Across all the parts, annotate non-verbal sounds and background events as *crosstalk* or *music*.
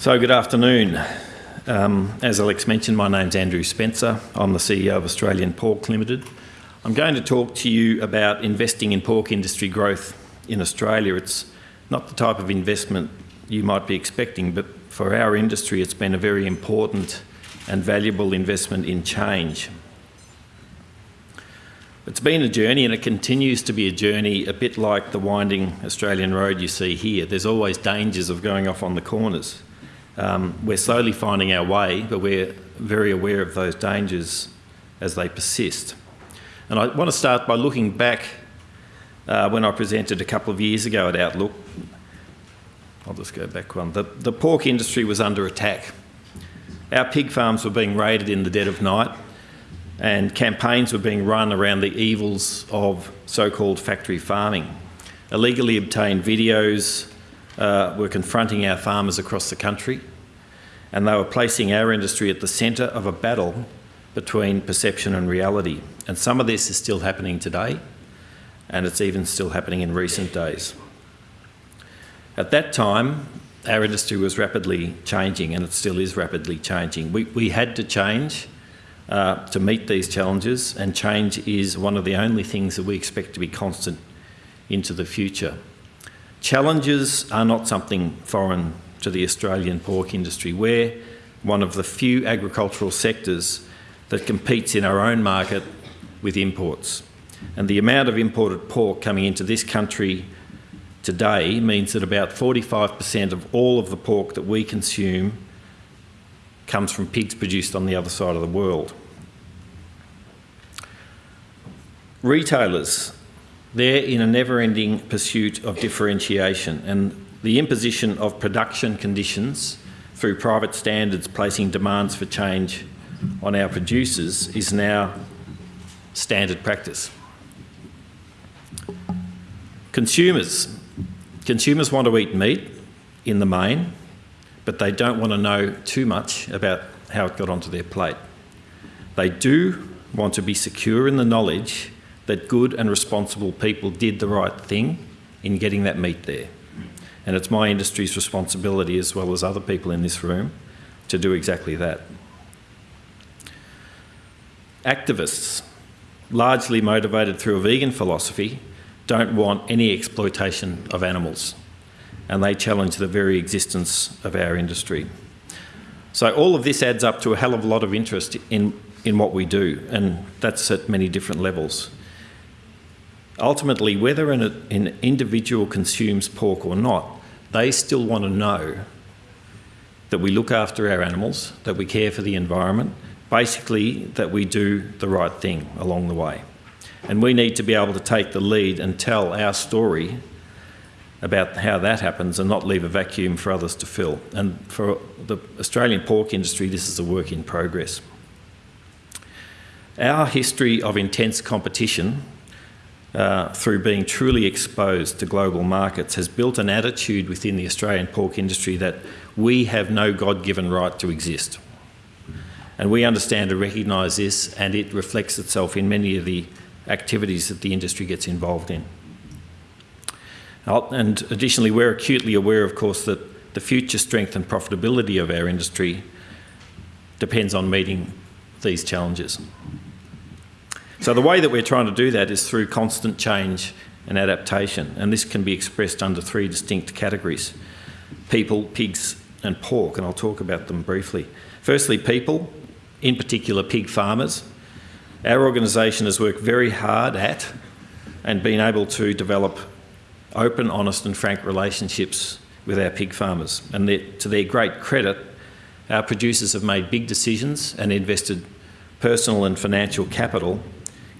So, good afternoon. Um, as Alex mentioned, my name's Andrew Spencer. I'm the CEO of Australian Pork Limited. I'm going to talk to you about investing in pork industry growth in Australia. It's not the type of investment you might be expecting, but for our industry, it's been a very important and valuable investment in change. It's been a journey and it continues to be a journey a bit like the winding Australian road you see here. There's always dangers of going off on the corners. Um, we're slowly finding our way, but we're very aware of those dangers as they persist. And I want to start by looking back uh, when I presented a couple of years ago at Outlook. I'll just go back one. The, the pork industry was under attack. Our pig farms were being raided in the dead of night and campaigns were being run around the evils of so-called factory farming. Illegally obtained videos uh, were confronting our farmers across the country and they were placing our industry at the centre of a battle between perception and reality. And some of this is still happening today and it's even still happening in recent days. At that time, our industry was rapidly changing and it still is rapidly changing. We, we had to change uh, to meet these challenges, and change is one of the only things that we expect to be constant into the future. Challenges are not something foreign to the Australian pork industry. We're one of the few agricultural sectors that competes in our own market with imports. And the amount of imported pork coming into this country today means that about 45% of all of the pork that we consume comes from pigs produced on the other side of the world. Retailers, they're in a never-ending pursuit of differentiation and the imposition of production conditions through private standards placing demands for change on our producers is now standard practice. Consumers. Consumers want to eat meat in the main but they don't want to know too much about how it got onto their plate. They do want to be secure in the knowledge that good and responsible people did the right thing in getting that meat there. And it's my industry's responsibility, as well as other people in this room, to do exactly that. Activists, largely motivated through a vegan philosophy, don't want any exploitation of animals and they challenge the very existence of our industry. So all of this adds up to a hell of a lot of interest in, in what we do, and that's at many different levels. Ultimately, whether an, an individual consumes pork or not, they still want to know that we look after our animals, that we care for the environment, basically that we do the right thing along the way. And we need to be able to take the lead and tell our story about how that happens and not leave a vacuum for others to fill. And for the Australian pork industry, this is a work in progress. Our history of intense competition uh, through being truly exposed to global markets has built an attitude within the Australian pork industry that we have no God-given right to exist. And we understand and recognise this and it reflects itself in many of the activities that the industry gets involved in. And additionally, we're acutely aware, of course, that the future strength and profitability of our industry depends on meeting these challenges. So the way that we're trying to do that is through constant change and adaptation, and this can be expressed under three distinct categories. People, pigs and pork, and I'll talk about them briefly. Firstly, people, in particular pig farmers. Our organisation has worked very hard at and been able to develop open, honest and frank relationships with our pig farmers. And to their great credit, our producers have made big decisions and invested personal and financial capital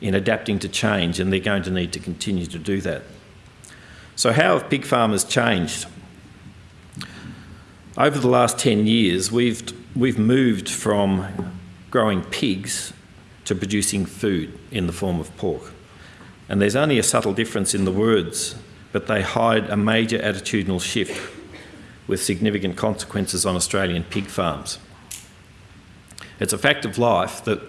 in adapting to change and they're going to need to continue to do that. So how have pig farmers changed? Over the last 10 years, we've, we've moved from growing pigs to producing food in the form of pork. And there's only a subtle difference in the words but they hide a major attitudinal shift with significant consequences on Australian pig farms. It's a fact of life that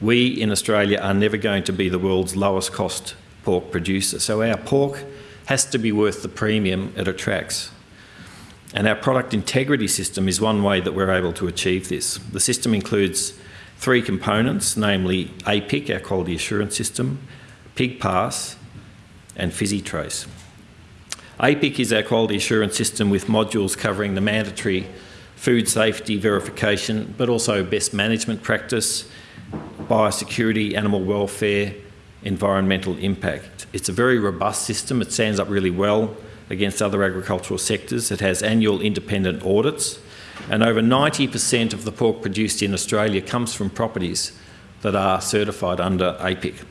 we in Australia are never going to be the world's lowest cost pork producer, so our pork has to be worth the premium it attracts. And our product integrity system is one way that we're able to achieve this. The system includes three components, namely APIQ, our quality assurance system, Pig Pass, and PhysiTrace. APIQ is our quality assurance system with modules covering the mandatory food safety verification, but also best management practice, biosecurity, animal welfare, environmental impact. It's a very robust system. It stands up really well against other agricultural sectors. It has annual independent audits, and over 90% of the pork produced in Australia comes from properties that are certified under APIQ.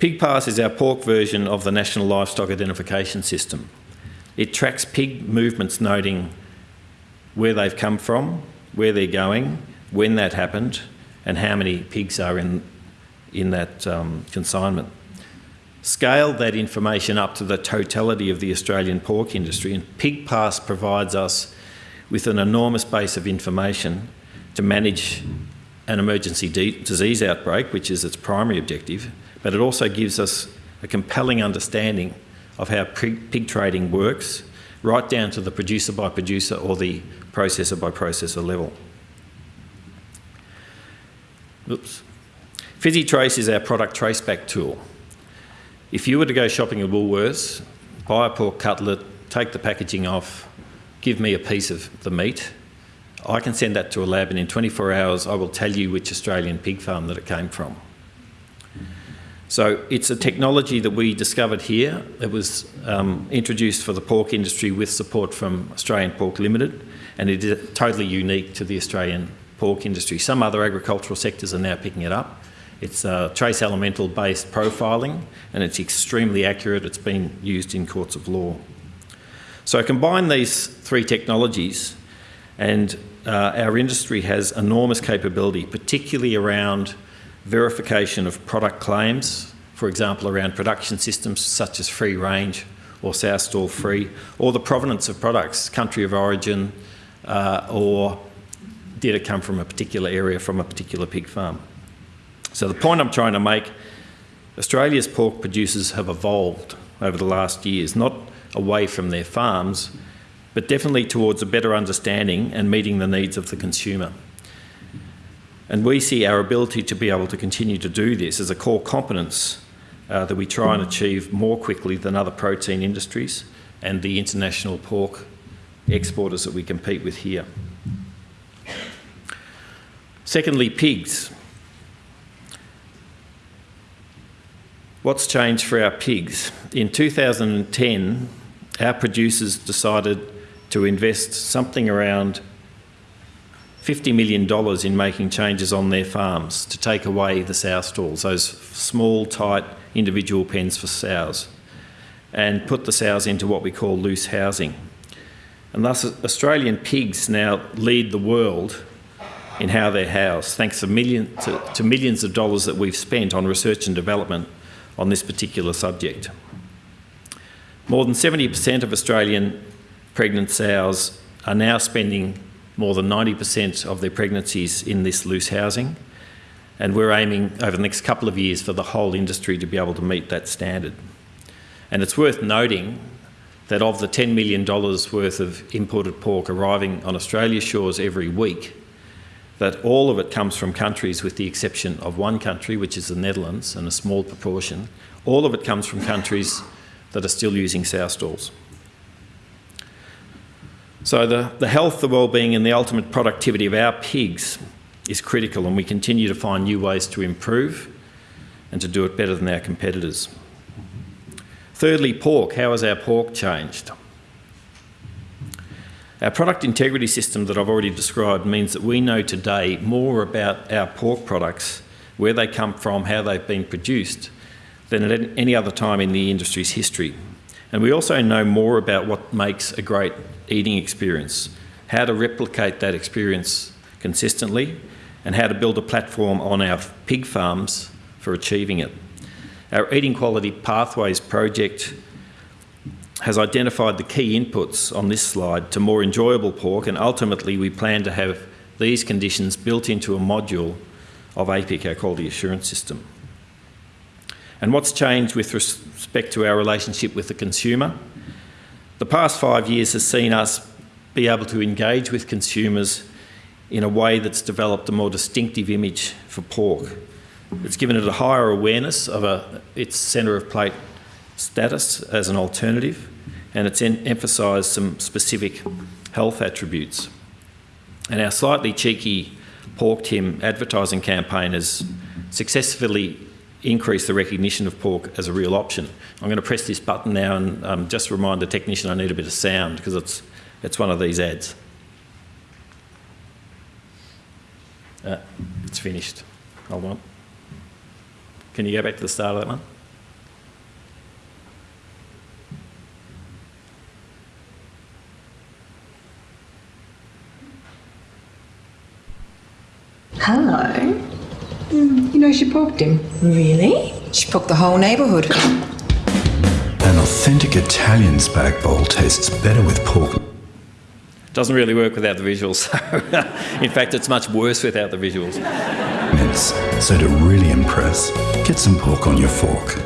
PigPass is our pork version of the National Livestock Identification System. It tracks pig movements noting where they've come from, where they're going, when that happened, and how many pigs are in, in that um, consignment. Scale that information up to the totality of the Australian pork industry, and PigPass provides us with an enormous base of information to manage an emergency disease outbreak, which is its primary objective, but it also gives us a compelling understanding of how pig trading works, right down to the producer by producer or the processor by processor level. Oops. PhysiTrace is our product traceback tool. If you were to go shopping at Woolworths, buy a pork cutlet, take the packaging off, give me a piece of the meat, I can send that to a lab and in 24 hours I will tell you which Australian pig farm that it came from. So it's a technology that we discovered here. It was um, introduced for the pork industry with support from Australian Pork Limited, and it is totally unique to the Australian pork industry. Some other agricultural sectors are now picking it up. It's uh, trace elemental based profiling, and it's extremely accurate. It's been used in courts of law. So I combine these three technologies, and uh, our industry has enormous capability, particularly around verification of product claims, for example, around production systems such as free range or sow stall free, or the provenance of products, country of origin, uh, or it come from a particular area from a particular pig farm. So the point I'm trying to make, Australia's pork producers have evolved over the last years, not away from their farms, but definitely towards a better understanding and meeting the needs of the consumer. And we see our ability to be able to continue to do this as a core competence uh, that we try and achieve more quickly than other protein industries and the international pork exporters that we compete with here. Secondly, pigs. What's changed for our pigs? In 2010, our producers decided to invest something around $50 million in making changes on their farms to take away the sow stalls, those small, tight individual pens for sows, and put the sows into what we call loose housing. And thus, Australian pigs now lead the world in how they're housed, thanks to, million, to, to millions of dollars that we've spent on research and development on this particular subject. More than 70% of Australian pregnant sows are now spending more than 90% of their pregnancies in this loose housing. And we're aiming over the next couple of years for the whole industry to be able to meet that standard. And it's worth noting that of the $10 million worth of imported pork arriving on Australia's shores every week, that all of it comes from countries with the exception of one country, which is the Netherlands, and a small proportion. All of it comes from countries that are still using sow stalls. So the, the health, the well-being and the ultimate productivity of our pigs is critical and we continue to find new ways to improve and to do it better than our competitors. Thirdly, pork. How has our pork changed? Our product integrity system that I've already described means that we know today more about our pork products, where they come from, how they've been produced, than at any other time in the industry's history. And we also know more about what makes a great eating experience, how to replicate that experience consistently, and how to build a platform on our pig farms for achieving it. Our Eating Quality Pathways project has identified the key inputs on this slide to more enjoyable pork, and ultimately we plan to have these conditions built into a module of APIQ, our quality assurance system. And what's changed with respect to our relationship with the consumer? The past five years has seen us be able to engage with consumers in a way that's developed a more distinctive image for pork. It's given it a higher awareness of a, its centre of plate status as an alternative, and it's emphasised some specific health attributes. And our slightly cheeky pork Tim advertising campaign has successfully increased the recognition of pork as a real option. I'm going to press this button now and um, just remind the technician I need a bit of sound because it's, it's one of these ads. Uh, it's finished. Hold on. Can you go back to the start of that one? Hello. Mm, you know, she poked him. Really? She poked the whole neighbourhood. An authentic Italian spag bowl tastes better with pork. Doesn't really work without the visuals. *laughs* In fact, it's much worse without the visuals. So to really impress, get some pork on your fork.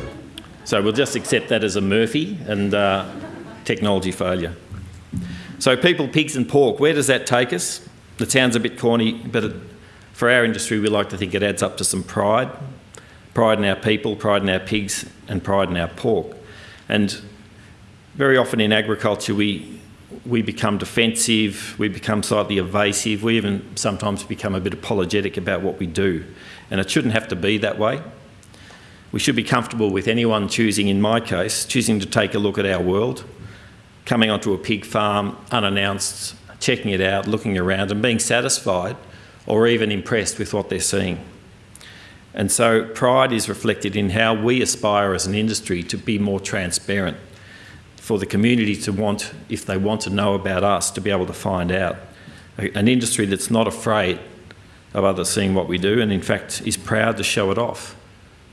So we'll just accept that as a Murphy and uh, technology failure. So people, pigs and pork, where does that take us? It sounds a bit corny, but it, for our industry, we like to think it adds up to some pride. Pride in our people, pride in our pigs, and pride in our pork. And very often in agriculture, we we become defensive, we become slightly evasive, we even sometimes become a bit apologetic about what we do. And it shouldn't have to be that way. We should be comfortable with anyone choosing, in my case, choosing to take a look at our world, coming onto a pig farm unannounced, checking it out, looking around and being satisfied or even impressed with what they're seeing. And so pride is reflected in how we aspire as an industry to be more transparent for the community to want, if they want to know about us, to be able to find out. An industry that's not afraid of others seeing what we do and in fact is proud to show it off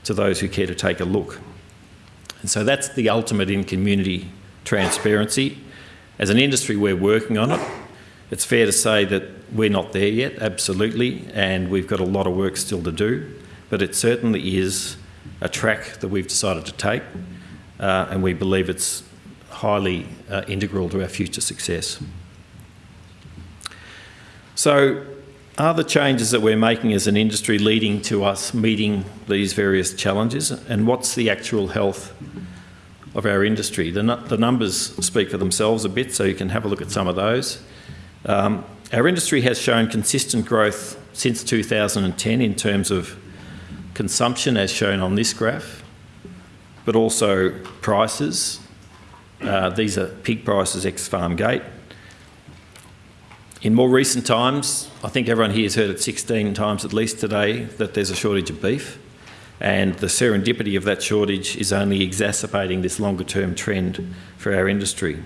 to those who care to take a look. And so that's the ultimate in community transparency. As an industry, we're working on it. It's fair to say that we're not there yet, absolutely, and we've got a lot of work still to do, but it certainly is a track that we've decided to take, uh, and we believe it's highly uh, integral to our future success. So are the changes that we're making as an industry leading to us meeting these various challenges and what's the actual health of our industry? The, the numbers speak for themselves a bit so you can have a look at some of those. Um, our industry has shown consistent growth since 2010 in terms of consumption as shown on this graph, but also prices uh, these are pig prices ex-farm gate. In more recent times, I think everyone here has heard it 16 times at least today that there's a shortage of beef and the serendipity of that shortage is only exacerbating this longer term trend for our industry.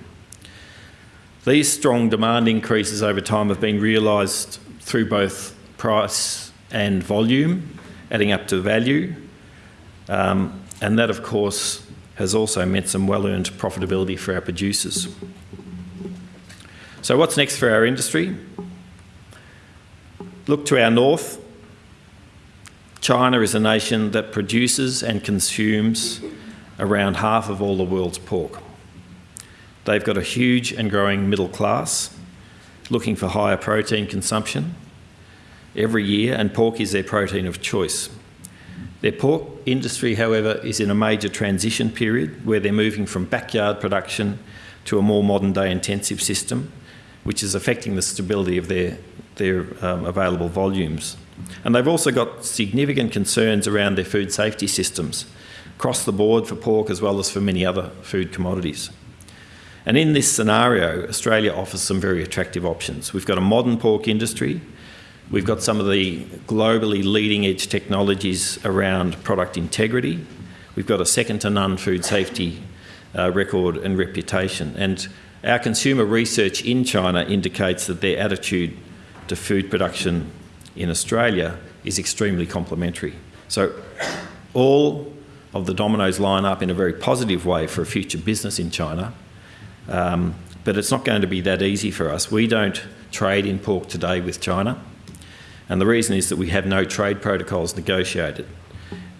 These strong demand increases over time have been realised through both price and volume, adding up to value, um, and that of course has also meant some well-earned profitability for our producers. So what's next for our industry? Look to our north. China is a nation that produces and consumes around half of all the world's pork. They've got a huge and growing middle class looking for higher protein consumption every year and pork is their protein of choice. Their pork industry, however, is in a major transition period where they're moving from backyard production to a more modern day intensive system, which is affecting the stability of their, their um, available volumes. And they've also got significant concerns around their food safety systems across the board for pork as well as for many other food commodities. And in this scenario, Australia offers some very attractive options. We've got a modern pork industry We've got some of the globally leading edge technologies around product integrity. We've got a second to none food safety uh, record and reputation. And our consumer research in China indicates that their attitude to food production in Australia is extremely complementary. So all of the dominoes line up in a very positive way for a future business in China. Um, but it's not going to be that easy for us. We don't trade in pork today with China. And the reason is that we have no trade protocols negotiated.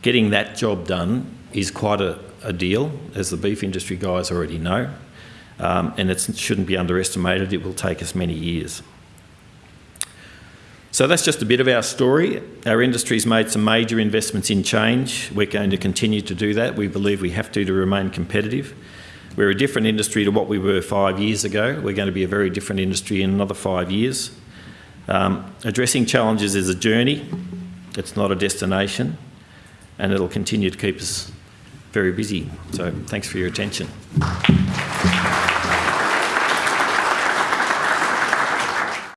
Getting that job done is quite a, a deal, as the beef industry guys already know. um, and it shouldn't be underestimated. It will take us many years. So that's just a bit of our story. Our industry's made some major investments in change. We're going to continue to do that. We believe we have to to remain competitive. We're a different industry to what we were five years ago. We're going to be a very different industry in another five years. Um, addressing challenges is a journey, it's not a destination, and it'll continue to keep us very busy. So thanks for your attention.